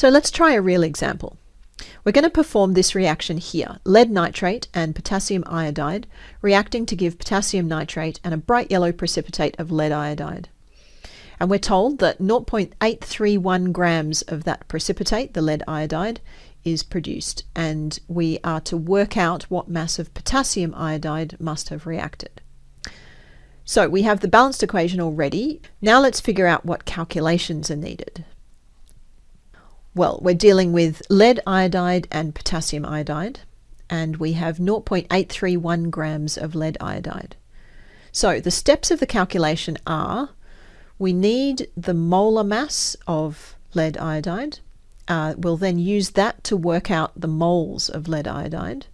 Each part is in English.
So let's try a real example. We're going to perform this reaction here, lead nitrate and potassium iodide, reacting to give potassium nitrate and a bright yellow precipitate of lead iodide. And we're told that 0.831 grams of that precipitate, the lead iodide, is produced. And we are to work out what mass of potassium iodide must have reacted. So we have the balanced equation already. Now let's figure out what calculations are needed. Well, we're dealing with lead iodide and potassium iodide, and we have 0.831 grams of lead iodide. So the steps of the calculation are we need the molar mass of lead iodide. Uh, we'll then use that to work out the moles of lead iodide.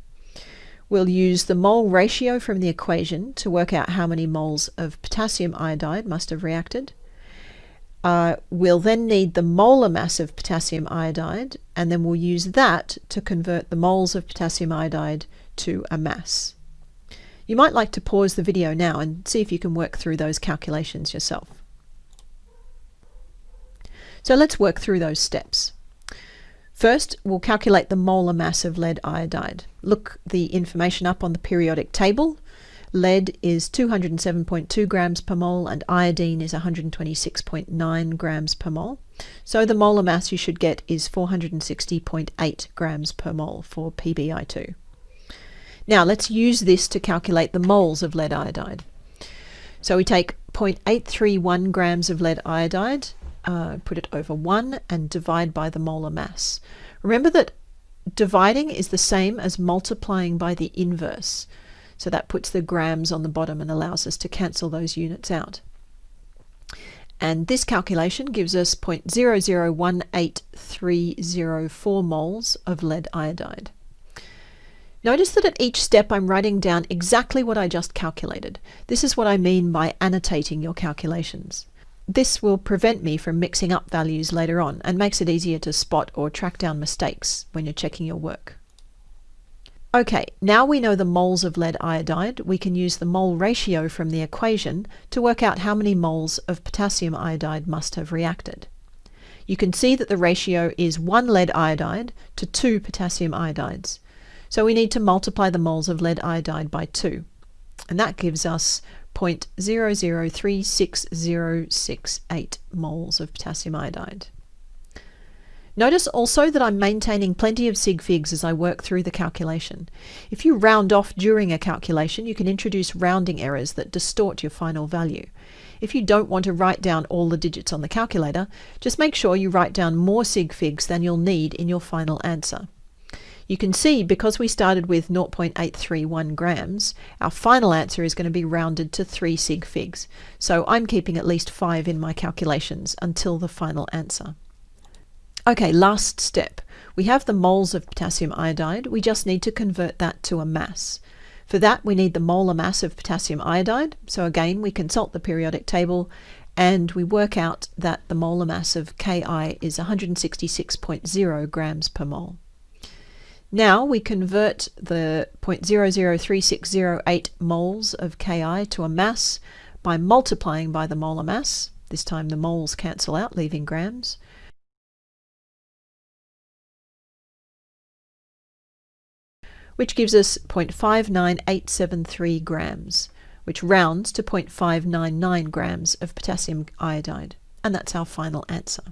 We'll use the mole ratio from the equation to work out how many moles of potassium iodide must have reacted. Uh, we'll then need the molar mass of potassium iodide, and then we'll use that to convert the moles of potassium iodide to a mass. You might like to pause the video now and see if you can work through those calculations yourself. So let's work through those steps. First, we'll calculate the molar mass of lead iodide. Look the information up on the periodic table Lead is 207.2 grams per mole and iodine is 126.9 grams per mole. So the molar mass you should get is 460.8 grams per mole for PbI2. Now let's use this to calculate the moles of lead iodide. So we take 0.831 grams of lead iodide, uh, put it over 1 and divide by the molar mass. Remember that dividing is the same as multiplying by the inverse. So that puts the grams on the bottom and allows us to cancel those units out. And this calculation gives us 0.0018304 moles of lead iodide. Notice that at each step I'm writing down exactly what I just calculated. This is what I mean by annotating your calculations. This will prevent me from mixing up values later on and makes it easier to spot or track down mistakes when you're checking your work. Okay, now we know the moles of lead iodide, we can use the mole ratio from the equation to work out how many moles of potassium iodide must have reacted. You can see that the ratio is 1 lead iodide to 2 potassium iodides. So we need to multiply the moles of lead iodide by 2. And that gives us 0.0036068 moles of potassium iodide. Notice also that I'm maintaining plenty of sig figs as I work through the calculation. If you round off during a calculation, you can introduce rounding errors that distort your final value. If you don't want to write down all the digits on the calculator, just make sure you write down more sig figs than you'll need in your final answer. You can see because we started with 0.831 grams, our final answer is going to be rounded to 3 sig figs. So I'm keeping at least 5 in my calculations until the final answer. Okay, last step. We have the moles of potassium iodide. We just need to convert that to a mass. For that, we need the molar mass of potassium iodide. So again, we consult the periodic table and we work out that the molar mass of KI is 166.0 grams per mole. Now we convert the 0.003608 moles of KI to a mass by multiplying by the molar mass. This time the moles cancel out, leaving grams. Which gives us 0.59873 grams, which rounds to 0.599 grams of potassium iodide. And that's our final answer.